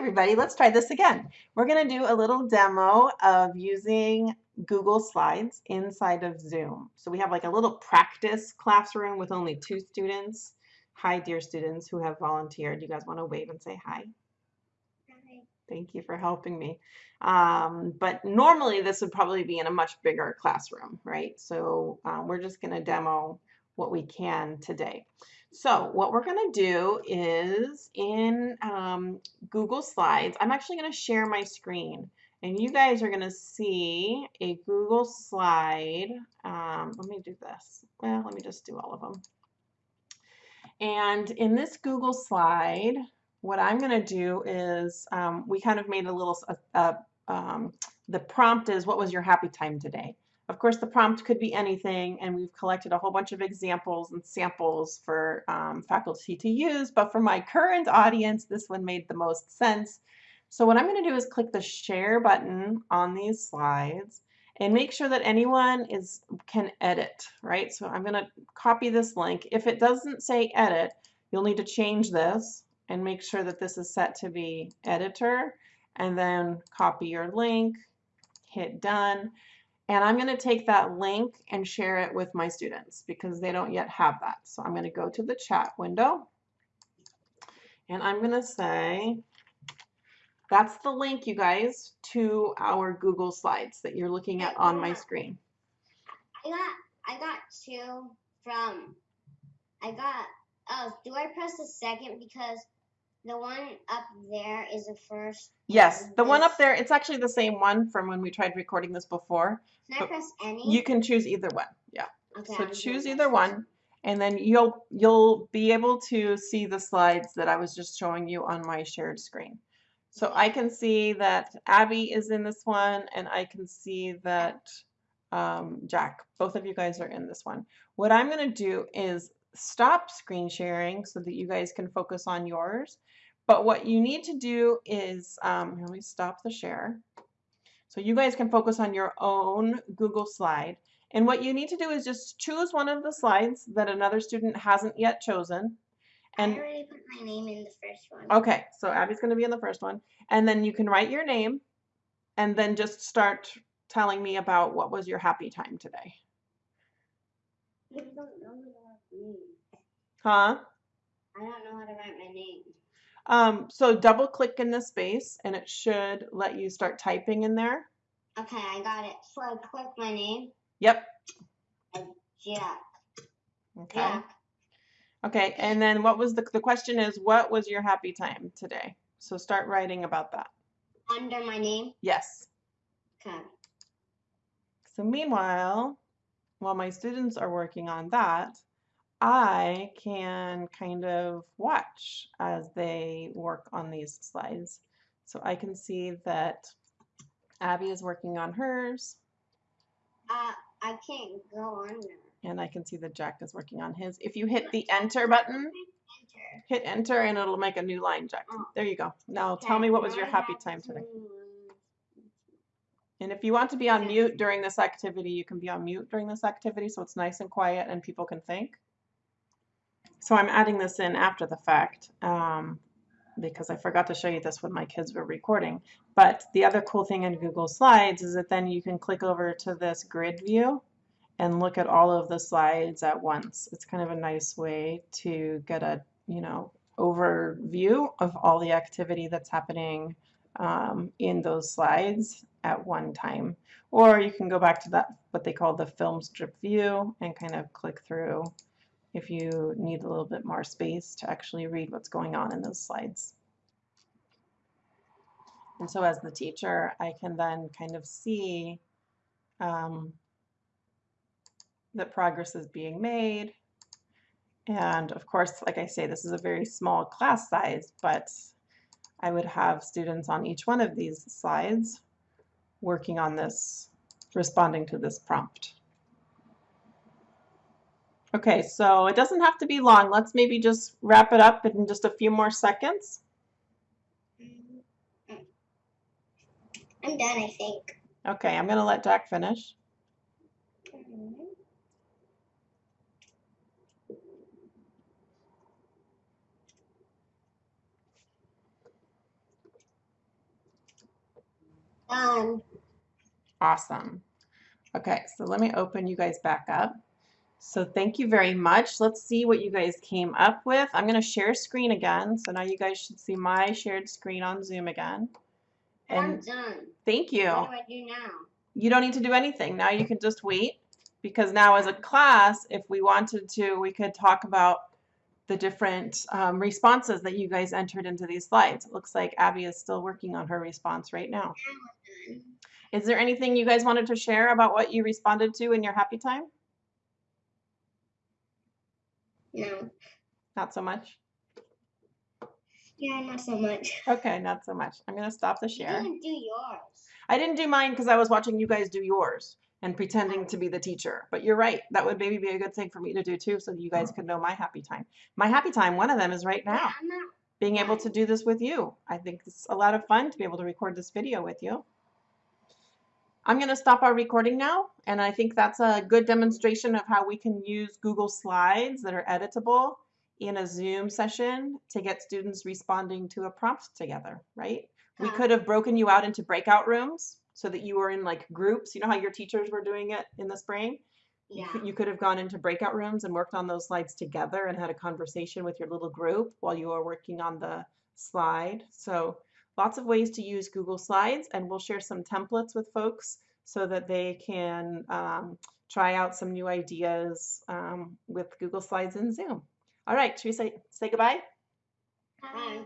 everybody, let's try this again. We're going to do a little demo of using Google Slides inside of Zoom. So we have like a little practice classroom with only two students. Hi, dear students who have volunteered. You guys want to wave and say hi? Hi. Thank you for helping me. Um, but normally this would probably be in a much bigger classroom, right? So um, we're just going to demo what we can today. So what we're going to do is in um, Google Slides, I'm actually going to share my screen. And you guys are going to see a Google slide. Um, let me do this. Well, let me just do all of them. And in this Google slide, what I'm going to do is um, we kind of made a little, uh, um, the prompt is what was your happy time today? Of course, the prompt could be anything, and we've collected a whole bunch of examples and samples for um, faculty to use, but for my current audience, this one made the most sense. So what I'm going to do is click the share button on these slides and make sure that anyone is can edit, right? So I'm going to copy this link. If it doesn't say edit, you'll need to change this and make sure that this is set to be editor and then copy your link, hit done. And I'm going to take that link and share it with my students because they don't yet have that. So I'm going to go to the chat window and I'm going to say, that's the link, you guys, to our Google Slides that you're looking at on my screen. I got I got two from I got oh do I press the second because the one up there is the first. Yes, the one up there, it's actually the same one from when we tried recording this before. Can I press any? You can choose either one. Yeah. okay, So I'm choose either one and then you'll you'll be able to see the slides that I was just showing you on my shared screen. So I can see that Abby is in this one and I can see that um, Jack, both of you guys are in this one. What I'm going to do is stop screen sharing so that you guys can focus on yours. But what you need to do is, um, let me stop the share. So you guys can focus on your own Google slide. And what you need to do is just choose one of the slides that another student hasn't yet chosen. And I already put my name in the first one. Okay, so Abby's going to be in the first one. And then you can write your name and then just start telling me about what was your happy time today. I don't know how to write my name. Huh? I don't know how to write my name. Um, so double click in the space and it should let you start typing in there. Okay, I got it. So I click my name. Yep. Jack. Okay. Jack. Okay, and then what was the, the question is, what was your happy time today? So start writing about that. Under my name. Yes. Okay. So meanwhile, while my students are working on that, I can kind of watch as they work on these slides. So I can see that Abby is working on hers, Uh, I can't go on there. and I can see that Jack is working on his. If you hit the enter button, Enter. hit enter and it'll make a new line, Jack. Oh. There you go. Now tell me what was your happy time today. And if you want to be on mute during this activity, you can be on mute during this activity so it's nice and quiet and people can think. So I'm adding this in after the fact um, because I forgot to show you this when my kids were recording. But the other cool thing in Google Slides is that then you can click over to this grid view and look at all of the slides at once. It's kind of a nice way to get a, you know, overview of all the activity that's happening um, in those slides at one time. Or you can go back to that, what they call the film strip view and kind of click through if you need a little bit more space to actually read what's going on in those slides. And so as the teacher, I can then kind of see um, that progress is being made. And of course, like I say, this is a very small class size, but I would have students on each one of these slides working on this, responding to this prompt. Okay, so it doesn't have to be long. Let's maybe just wrap it up in just a few more seconds. I'm done, I think. Okay, I'm going to let Jack finish. Done. Awesome. Okay, so let me open you guys back up. So thank you very much. Let's see what you guys came up with. I'm going to share screen again. So now you guys should see my shared screen on Zoom again. I'm And done. thank you. What do I do now? You don't need to do anything. Now you can just wait because now as a class, if we wanted to, we could talk about the different um, responses that you guys entered into these slides. It looks like Abby is still working on her response right now. Is there anything you guys wanted to share about what you responded to in your happy time? No. Not so much? Yeah, not so much. Okay, not so much. I'm going to stop the You share. didn't do yours. I didn't do mine because I was watching you guys do yours and pretending to be the teacher. But you're right. That would maybe be a good thing for me to do too so that you guys could know my happy time. My happy time, one of them is right Yeah, now, not. being able to do this with you. I think it's a lot of fun to be able to record this video with you. I'm going to stop our recording now, and I think that's a good demonstration of how we can use Google Slides that are editable in a Zoom session to get students responding to a prompt together, right? We hmm. could have broken you out into breakout rooms so that you were in like groups. You know how your teachers were doing it in the spring? Yeah. You could have gone into breakout rooms and worked on those slides together and had a conversation with your little group while you were working on the slide. So lots of ways to use Google Slides and we'll share some templates with folks so that they can um, try out some new ideas um, with Google Slides and Zoom. All right, should we say, say goodbye? Bye.